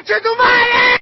Conte do Maia!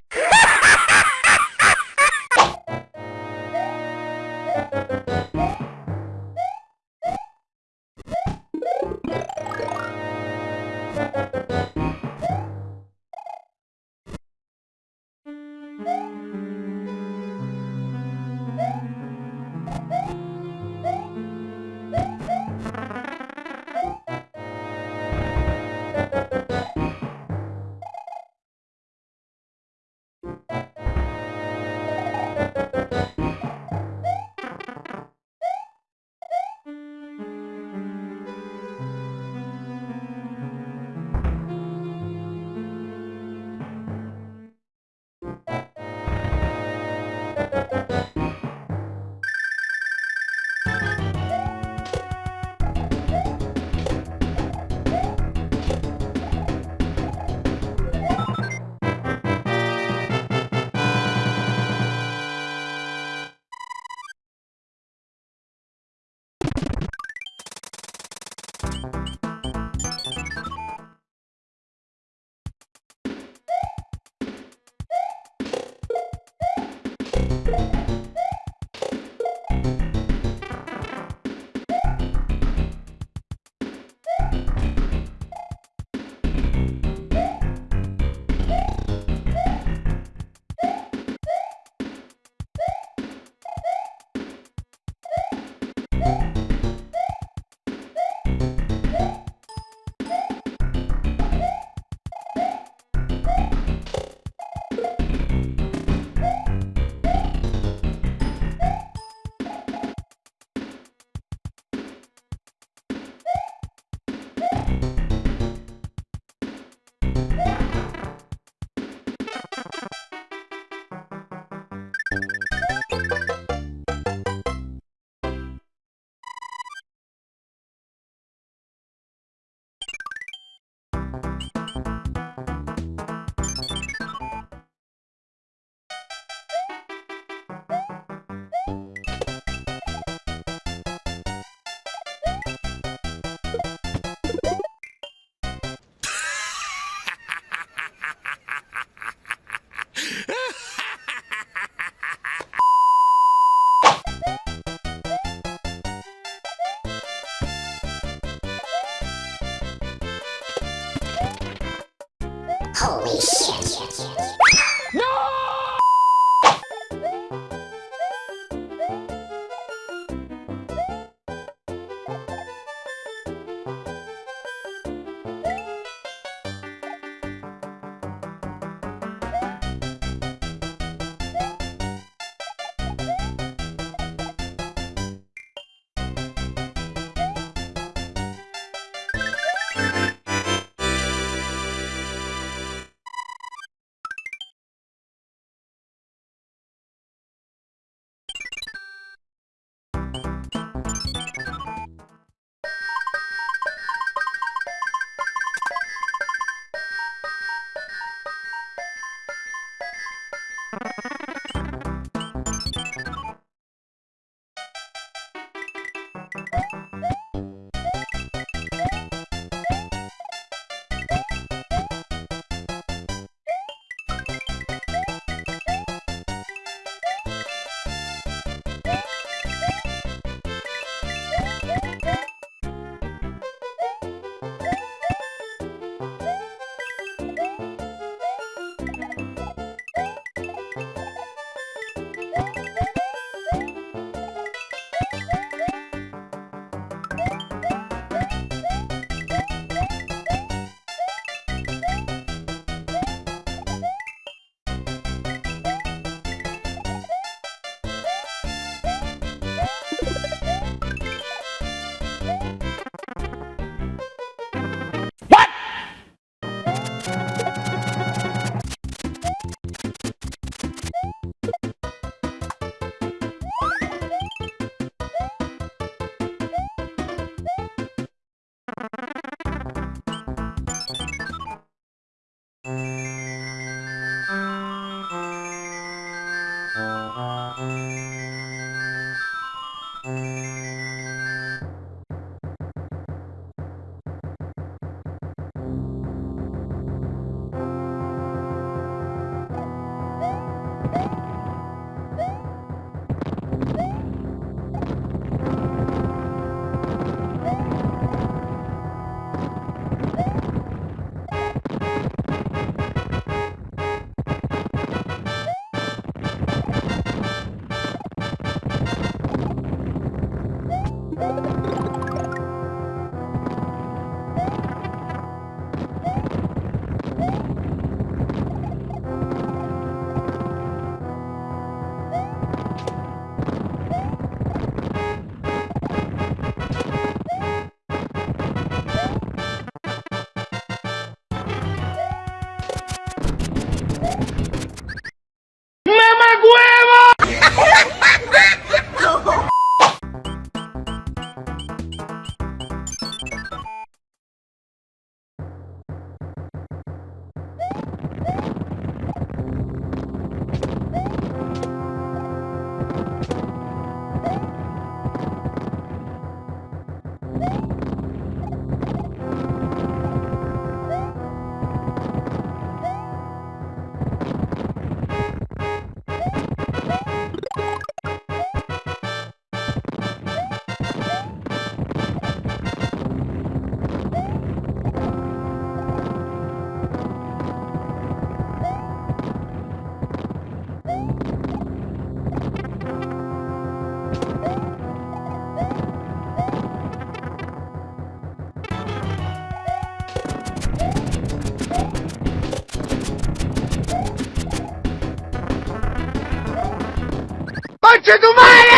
Do mar!